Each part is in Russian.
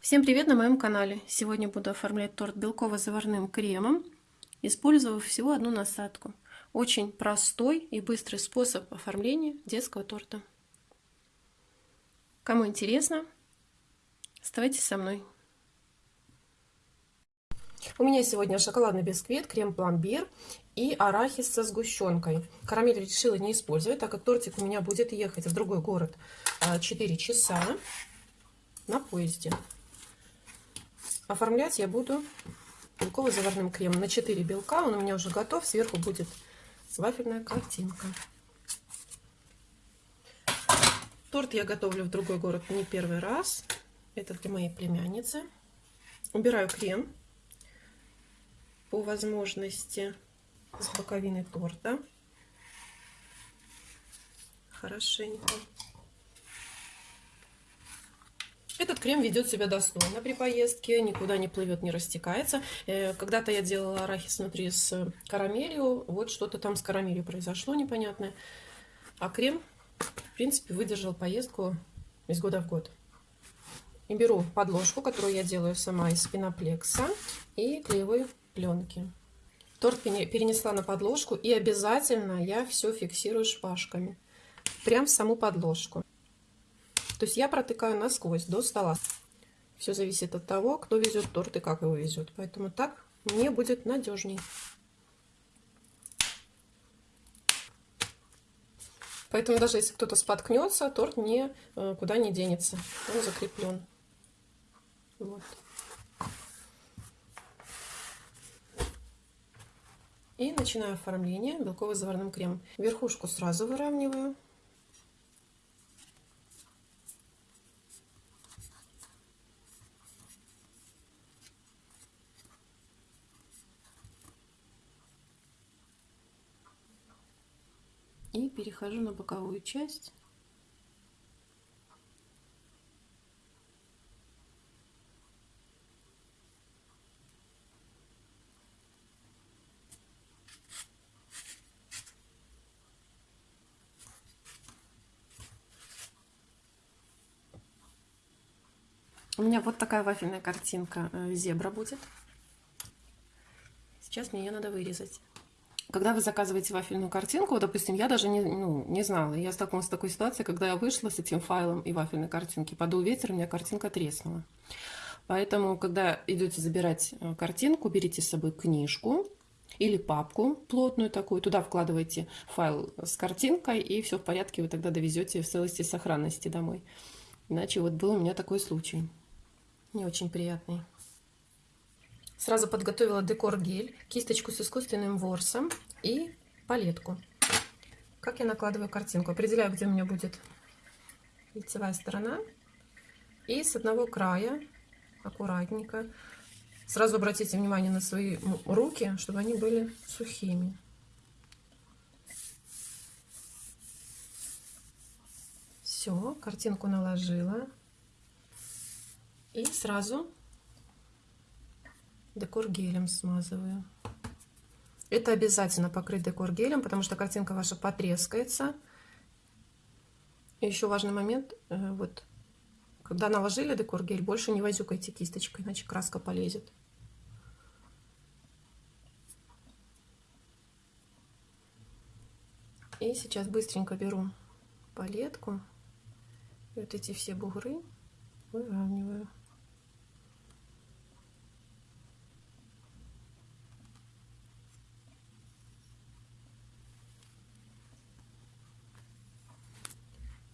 Всем привет на моем канале! Сегодня буду оформлять торт белково-заварным кремом, использовав всего одну насадку. Очень простой и быстрый способ оформления детского торта. Кому интересно, оставайтесь со мной. У меня сегодня шоколадный бисквит, крем-пломбир и арахис со сгущенкой. Карамель решила не использовать, так как тортик у меня будет ехать в другой город 4 а, часа на поезде. Оформлять я буду белково-заварным кремом на 4 белка. Он у меня уже готов. Сверху будет вафельная картинка. Торт я готовлю в другой город не первый раз. Это для моей племянницы. Убираю крем по возможности с боковины торта. Хорошенько. Этот крем ведет себя достойно при поездке, никуда не плывет, не растекается. Э, когда-то я делала арахис внутри с карамелью, вот что-то там с карамелью произошло непонятное. А крем, в принципе, выдержал поездку из года в год. И беру подложку, которую я делаю сама из пеноплекса и клеевой пленки. Торт перенесла на подложку и обязательно я все фиксирую шпажками. Прям в саму подложку. То есть я протыкаю насквозь до стола. Все зависит от того, кто везет торт и как его везет. Поэтому так мне будет надежней. Поэтому даже если кто-то споткнется, торт не, э, не денется. Он закреплен. Вот. И начинаю оформление белково-заварным кремом. Верхушку сразу выравниваю. И перехожу на боковую часть. У меня вот такая вафельная картинка э, зебра будет. Сейчас мне ее надо вырезать когда вы заказываете вафельную картинку, допустим, я даже не, ну, не знала, я столкнулась с такой ситуацией, когда я вышла с этим файлом и вафельной картинки, подул ветер, у меня картинка треснула. Поэтому, когда идете забирать э, картинку, берите с собой книжку или папку плотную такую, туда вкладываете файл с картинкой, и все в порядке, вы тогда довезете в целости и сохранности домой. Иначе вот был у меня такой случай, не очень приятный. Сразу подготовила декор-гель, кисточку с искусственным ворсом и палетку. Как я накладываю картинку? Определяю, где у меня будет лицевая сторона. И с одного края, аккуратненько, сразу обратите внимание на свои руки, чтобы они были сухими. Все, картинку наложила. И сразу декор гелем смазываю. Это обязательно покрыть декор гелем, потому что картинка ваша потрескается. И еще важный момент, э, вот, когда наложили декор гель, больше не возюкайте кисточкой, иначе краска полезет. И сейчас быстренько беру палетку и вот эти все бугры выравниваю.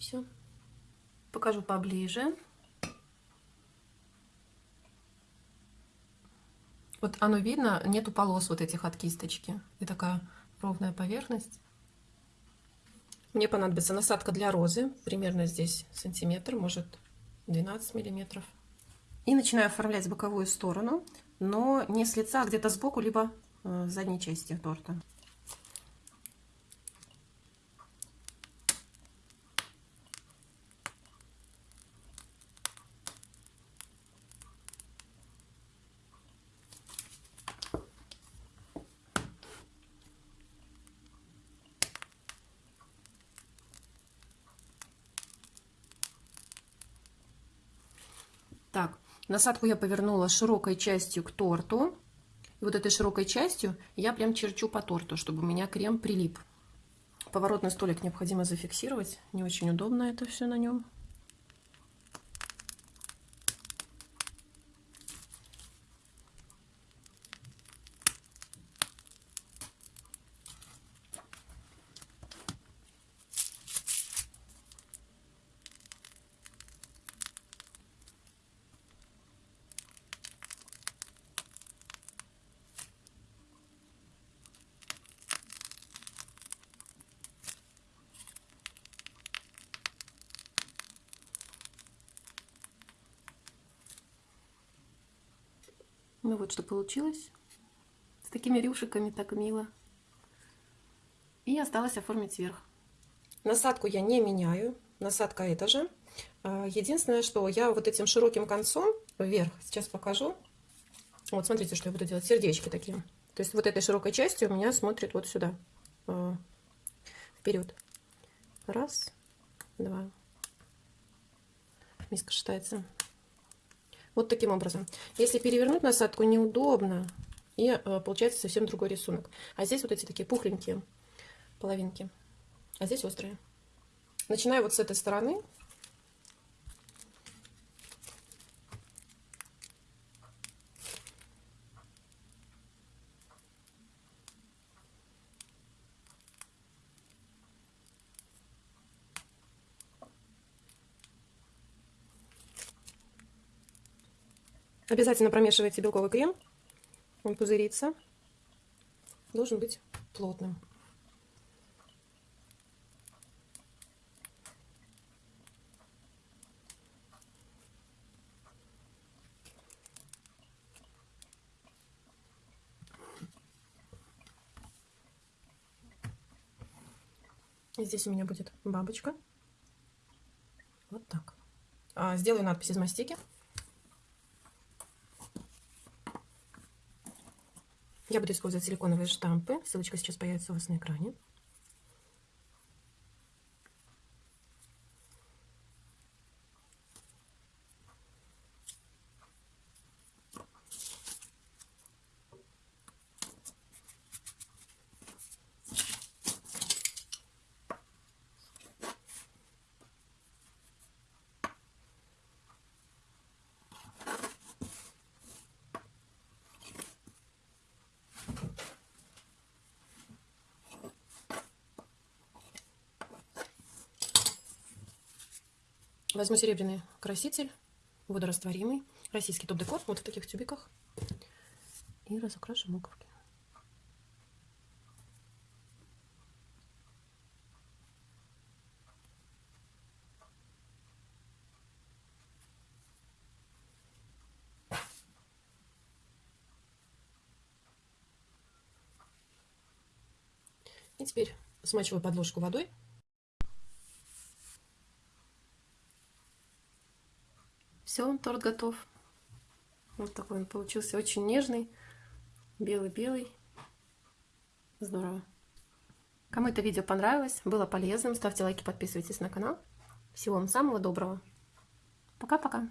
Все. Покажу поближе. Вот оно видно, нету полос вот этих от кисточки. И такая ровная поверхность. Мне понадобится насадка для розы. Примерно здесь сантиметр, может 12 миллиметров. И начинаю оформлять боковую сторону, но не с лица, а где-то сбоку, либо э, с задней части торта. Так, Насадку я повернула широкой частью к торту. И вот этой широкой частью я прям черчу по торту, чтобы у меня крем прилип. Поворотный столик необходимо зафиксировать. Не очень удобно это все на нем. Ну вот что получилось. С такими рюшиками так мило. И осталось оформить верх. Насадку я не меняю. Насадка эта же. А, единственное, что я вот этим широким концом вверх, сейчас покажу. Вот смотрите, что я буду делать. Сердечки такие. То есть вот этой широкой частью у меня смотрит вот сюда. А, вперед. Раз, два. Миска шатается. Вот таким образом. Если перевернуть насадку, неудобно. И э, получается совсем другой рисунок. А здесь вот эти такие пухленькие половинки. А здесь острые. Начинаю вот с этой стороны. Обязательно промешивайте белковый крем. Он пузырится. Должен быть плотным. И здесь у меня будет бабочка. Вот так. А, сделаю надпись из мастики. Я буду использовать силиконовые штампы. Ссылочка сейчас появится у вас на экране. Возьму серебряный краситель, водорастворимый, российский топ-декор, вот в таких тюбиках. И разукрашу буковки. И теперь смачиваю подложку водой Все, торт готов. Вот такой он получился, очень нежный, белый-белый. Здорово. Кому это видео понравилось, было полезным, ставьте лайки, подписывайтесь на канал. Всего вам самого доброго. Пока-пока.